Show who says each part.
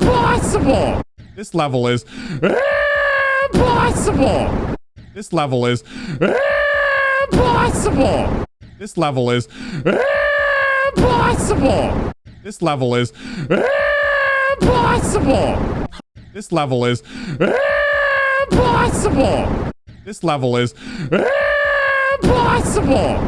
Speaker 1: impossible. This level is impossible. This level is impossible. This level is impossible. This level is impossible. This level is impossible. This level is impossible.